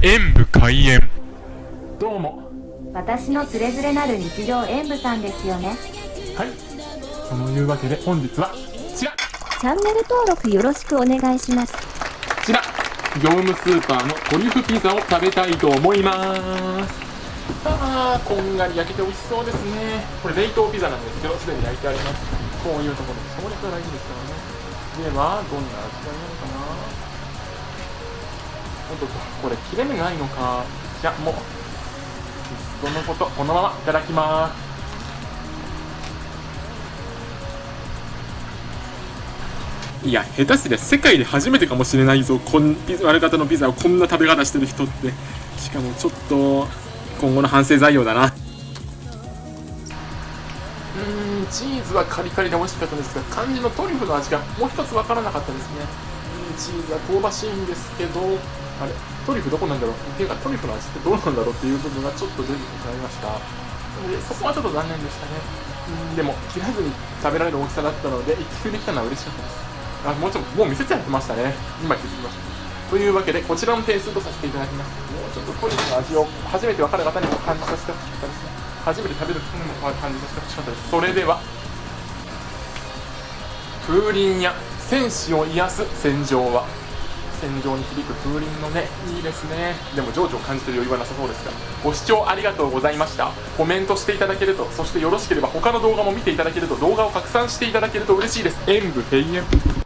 演武開演。どうも。私のつれづれなる日常演舞さんですよね。はい。そのいうわけで本日はこちら。チャンネル登録よろしくお願いします。こちら。業務スーパーのトリュフピザを食べたいと思います。あーこんがり焼けて美味しそうですね。これ冷凍ピザなんですけどすでに焼いてあります。こういうところで省略が大事ですからねではどんな味がいいのかなとこれ切れ目ないのか？いやもうそのことこのままいただきますいや、下手すりゃ世界で初めてかもしれないぞ、こんピザ割れ方のピザをこんな食べ方してる人って。しかもちょっと、今後の反省材料だな。うーん、チーズはカリカリで美味しかったんですが、肝心のトリュフの味がもう一つわからなかったですね。うんチーズは香ばしいんですけど、あれ、トリュフどこなんだろう？っていうか、トリュフの味ってどうなんだろうっていう部分がちょっと出てしまいました。でそこはちょっと残念でしたね。うんでも、切らずに食べられる大きさだったので、一気できたのは嬉しかったです。あ、もうちょっと、もう見せちゃってましたね。今気づきました。というわけで、こちらの点数とさせていただきます。もうちょっとトリュフの味を初めて分かる方にも感じさせてほしかったですね。初めて食べる人にも感じさせてほしかったです。それでは、風鈴や戦士を癒す戦場は、戦場に響く風鈴のね、いいですね。でも情緒を感じてる余裕はなさそうですが、ご視聴ありがとうございました。コメントしていただけると、そしてよろしければ他の動画も見ていただけると、動画を拡散していただけると嬉しいです。演武閉園。